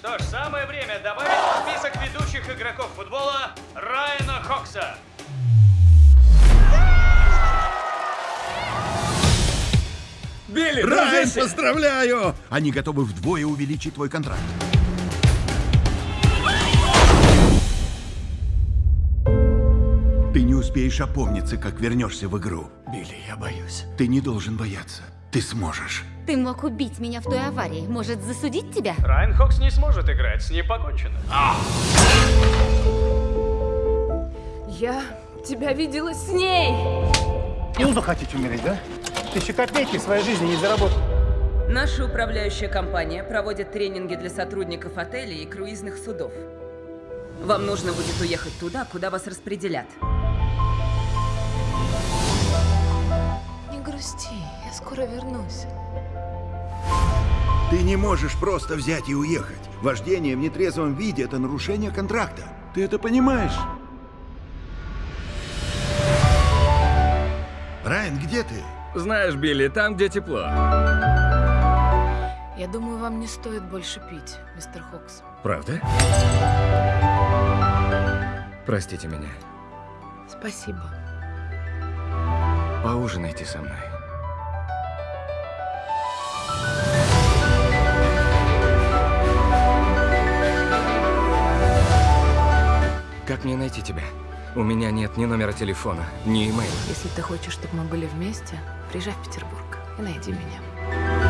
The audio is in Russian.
Что ж, самое время добавить в список ведущих игроков футбола Райана Хокса. Билли, Райан, дружище! поздравляю! Они готовы вдвое увеличить твой контракт. Ты не успеешь опомниться, как вернешься в игру. Билли, я боюсь. Ты не должен бояться. Ты сможешь. Ты мог убить меня в той аварии. Может, засудить тебя? Райан Хокс не сможет играть, с ним покончено. Я тебя видела с ней. Илду хотите умереть, да? Тысячи копейки своей жизни не заработал. Наша управляющая компания проводит тренинги для сотрудников отелей и круизных судов. Вам нужно будет уехать туда, куда вас распределят. Не грусти, скоро вернусь. Ты не можешь просто взять и уехать. Вождение в нетрезвом виде – это нарушение контракта. Ты это понимаешь? Райан, где ты? Знаешь, Билли, там, где тепло. Я думаю, вам не стоит больше пить, мистер Хокс. Правда? Простите меня. Спасибо. Поужинайте со мной. Как мне найти тебя? У меня нет ни номера телефона, ни имейла. Если ты хочешь, чтобы мы были вместе, приезжай в Петербург и найди меня.